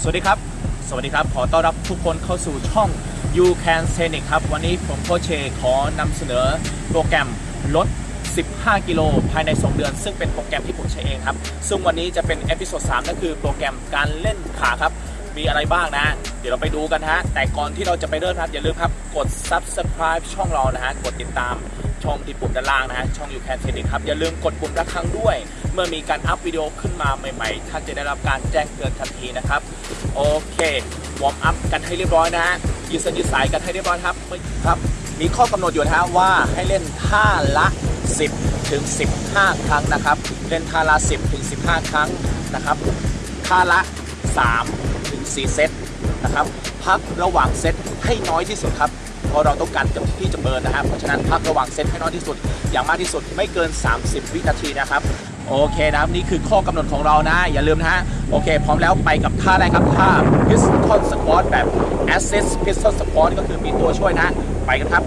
สวัสดีครับ สวัสดีครับ ขอต้อนรับทุกคนเข้าสู่ช่อง You Can s a n i c ครับ วันนี้ผมโคเชขอนำเสนอโปรแกรมลด 15 กิโลภายใน 2 เดือน ซึ่งเป็นโปรแกรมที่ผมใช้เองครับ ซึ่งวันนี้จะเป็น episode 3นั่นคือโปรแกรมการเล่นขาครับ มีอะไรบ้างนะ เดี๋ยวเราไปดูกันฮะ แต่ก่อนที่เราจะไปเริ่มครับ อย่าลืมครับ กด subscribe ช่องเรานะฮะ กดติดตามช่องที่ปุ่มด้านล่างนะฮะ ช่อง You Can t e c ครับ อย่าลืมกดปุ่มระฆังด้วย เมื่อมีการอัพวิดีโอขึ้นมาใหม่ๆ ท่านจะได้รับการแจ้งเตือนทันทีนะครับ โอเค warm up กันให้เรียบร้อยนะฮะยืดเส้นยืดสายกันให้เรียบร้อยครับครับมีข้อกำหนดอยู่นะฮะว่าให้เล่นท่าละ 10 ถึง 15 ครั้งนะครับ เล่นท่าละ 10 ถึง 15 ครั้งนะครับท่าละ 3 ถึง 4 เซตนะครับพักระหว่างเซตให้น้อยที่สุดครับเพราะเราต้องการจะที่จะ burn นะครับเพราะฉะนั้นพักระหว่างเซตให้น้อยที่สุด อย่างมากที่สุดไม่เกิน 30 วินาทีนะครับ โอเคนะครับนี่คือข้อกำหนดของเรานะ อย่าลืมนะฮะ โอเค พร้อมแล้วไปกับท่าแรกครับ ท่า pistol squat แบบ assist pistol squat ก็คือมีตัวช่วยนะ ไปกันครับ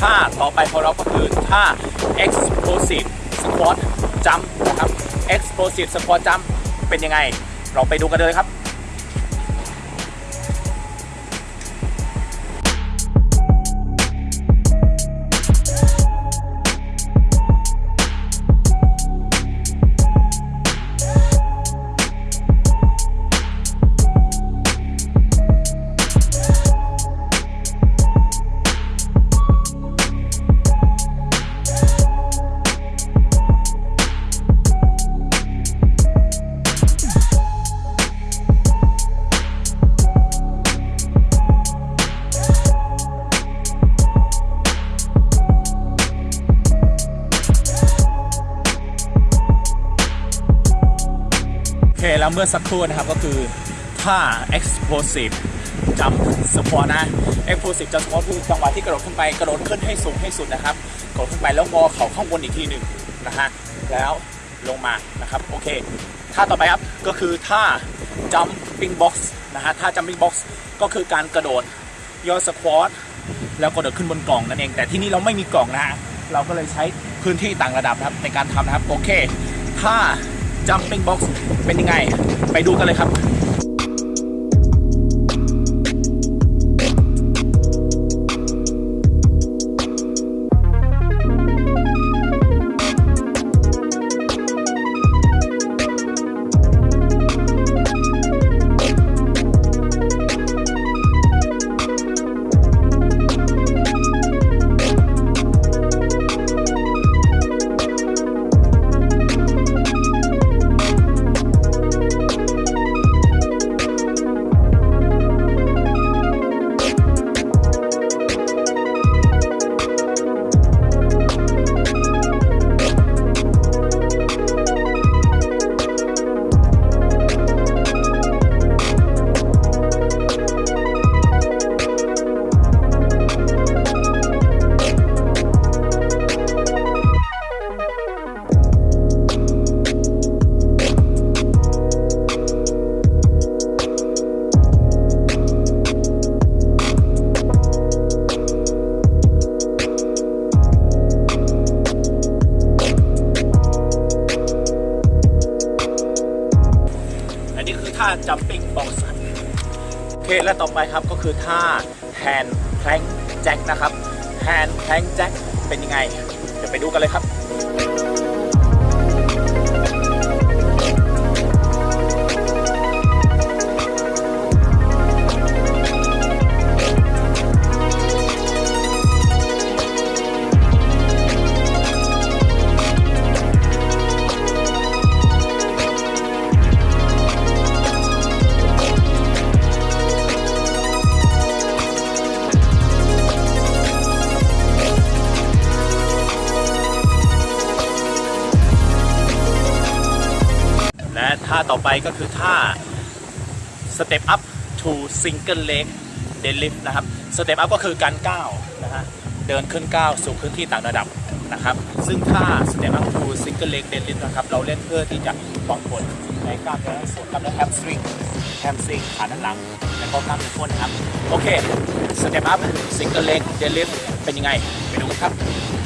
ท่าต่อไปของเราก็คือท่า explosive squat jump นะครับ explosive squat jump เป็นยังไง เราไปดูกันเลยครับ มื่อสักครู่นะครับก็คือท่า explosive jump squat นะ explosive jump squat คือจังหวะที่กระโดดขึ้นไปกระโดดขึ้นให้สูงให้สุดนะครับกระโดดขึ้นไปแล้วงอเข่าข้างบนอีกทีหนึ่งนะฮะแล้วลงมานะครับโอเคท่าต่อไปครับก็คือท่า jumping box นะฮะท่า jumping box ก็คือการกระโดดย่อสควอตแล้วกระโดดขึ้นบนกล่องนั่นเอง แต่ที่นี่เราไม่มีกล่องนะฮะเราก็เลยใช้พื้นที่ต่างระดับนะครับในการทำนะครับโอเคท่า jumping box เป็นยังไง ไปดูกันเลยครับ ท่าแฮนแพลงแจ็คนะครับแฮนแพลงแจ็คเป็นยังไง เดี๋ยวไปดูกันเลยครับาต่อไปก็คือท่า step up to single leg deadlift นะครับ step up ก็คือการก้าวนะฮะเดินขึ้นก้าวสู่พื้นที่ต่างระดับนะครับ ซึ่งท่า step up to single leg deadlift นะครับ เราเล่นเพื่อที่จะป้องผลในกล้ามเนื้อส่วนกล้ามเนื้อ hamstring hamstring ขาด้านหลังและก็กล้ามเนื้อก้นนะครับ โอเค step up single leg deadlift เป็นยังไง ไปดูกันครับ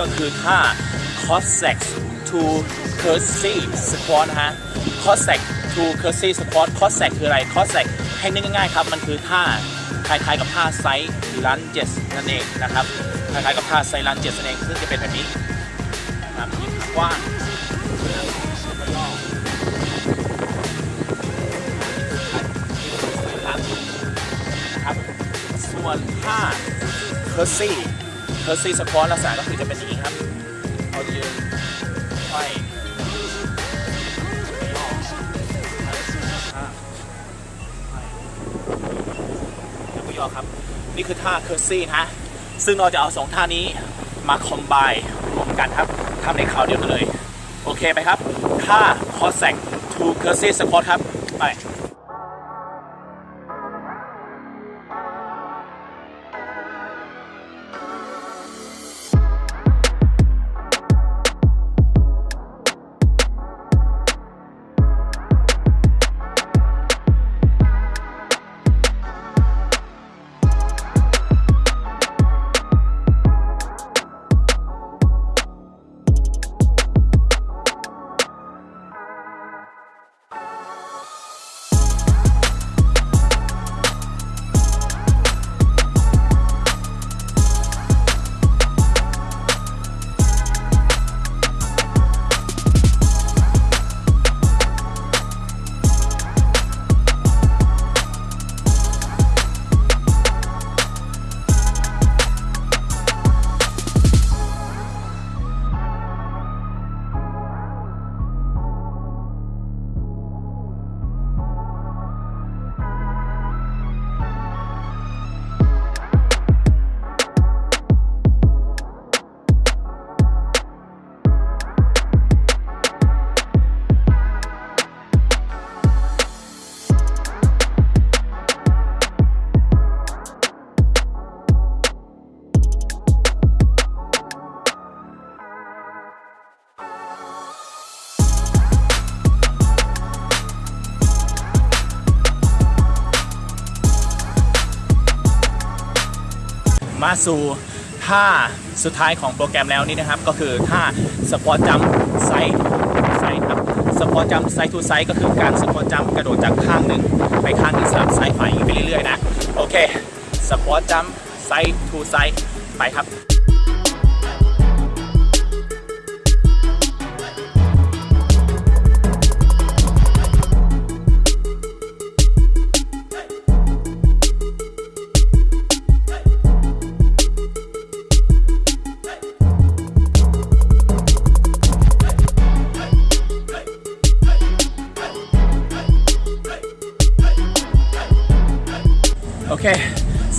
ก็คือท่า Cossack to Curtsy Squat นะฮะ Cossack to Curtsy Squat Cossack คืออะไร Cossack ให้นึกง่ายๆครับ มันคือท่าคล้ายๆกับท่า side lunges นั่นเองนะครับ คล้ายๆกับท่า side lunges นั่นเอง ซึ่งจะเป็นแบบนี้นะครับยืดกว้างแล้วก็ย่อนะครับส่วนท่า Curtsy Curtsy Squat ลักษณะก็คือจะเป็นอย่างนี้ครับเรายืนไขว้ย่ออ่าไขว้แล้วก็ย่อครับ นี่คือท่า Curtsy นะ ซึ่งเราจะเอาสองท่านี้มา combine รวมกันครับทำในคราวเดียวกันเลย โอเคไหมครับ ท่า Cossack to Curtsy Squat ครับ ไป มาสู่ท่าสุดท้ายของโปรแกรมแล้วนี่นะครับ ก็คือท่า squat jump side to side ครับ squat jump side to side ก็คือการ squat jump กระโดดจากข้างหนึ่งไปข้างหนึ่งสลับซ้ายขวาไปเรื่อยๆนะ โอเค squat jump side to side ไปครับ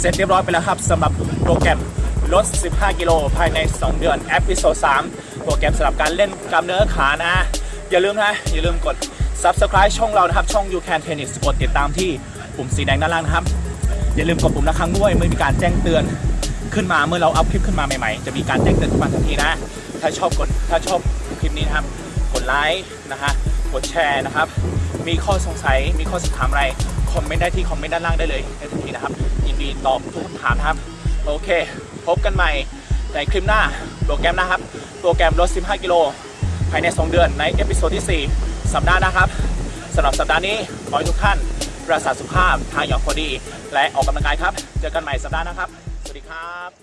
เสร็จเรียบร้อยไปแล้วครับสำหรับโปรแกรมลด 15 กิโลภายใน 2 เดือน episode 3โปรแกรมสำหรับการเล่นกล้ามเนื้อขานะ อย่าลืมนะ อย่าลืมกด subscribe ช่องเรานะครับ ช่อง You Can Tennis กดติดตามที่ปุ่มสีแดงด้านล่างนะครับ อย่าลืมกดปุ่มระฆังด้วยเมื่อมีการแจ้งเตือนขึ้นมาเมื่อเราอัพคลิปขึ้นมาใหม่ๆ จะมีการแจ้งเตือนขึ้นมาทันทีนะ ถ้าชอบกดถ้าชอบคลิปนี้นะครับ กดไลค์นะฮะกดแชร์นะครับ มีข้อสงสัยมีข้อสอบถามอะไรคอมเมนต์ได้ที่คอมเมนต์ด้านล่างได้เลยในทันทีนะครับ ยินดีตอบทุกคำถามนะครับ โอเค พบกันใหม่ในคลิปหน้าโปรแกรมนะครับ โปรแกรมลด 15 กิโล ภายใน 2 เดือนใน episode ที่ 4 สัปดาห์นะครับสำหรับสัปดาห์นี้ขอให้ทุกท่านรักษาสุขภาพทานอย่างพอดี และออกกำลังกายครับ เจอกันใหม่สัปดาห์นะครับ สวัสดีครับ